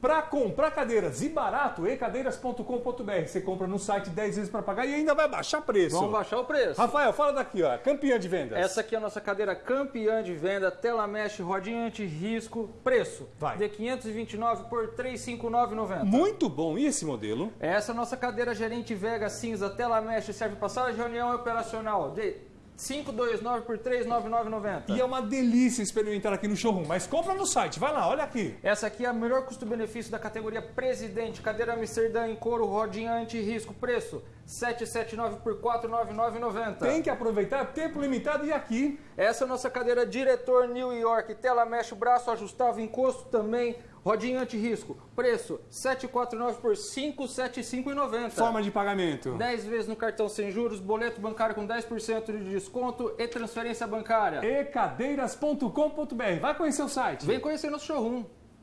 Para comprar cadeiras e barato, ecadeiras.com.br. Você compra no site 10 vezes para pagar e ainda vai baixar preço. Vamos baixar o preço. Rafael, fala daqui, ó. Campeã de vendas. Essa aqui é a nossa cadeira campeã de venda, tela mesh, rodinha anti-risco, preço. Vai. De 529 por 359,90. Muito bom. E esse modelo? Essa é a nossa cadeira gerente Vega cinza, tela mesh, serve para sala de reunião e operacional. De 529 por 399,90. E é uma delícia experimentar aqui no showroom, mas compra no site. Vai lá, olha aqui. Essa aqui é a melhor custo-benefício da categoria Presidente, cadeira Amsterdã em couro, rodinha anti-risco, preço 779 por 499,90. Tem que aproveitar tempo limitado e aqui. Essa é a nossa cadeira Diretor New York, tela mesh, braço ajustável, encosto também, rodinha anti-risco, preço 749 por 575,90. Forma de pagamento. 10 vezes no cartão sem juros, boleto bancário com 10% de desconto e transferência bancária. ecadeiras.com.br. Vai conhecer o site. Vem conhecer nosso showroom.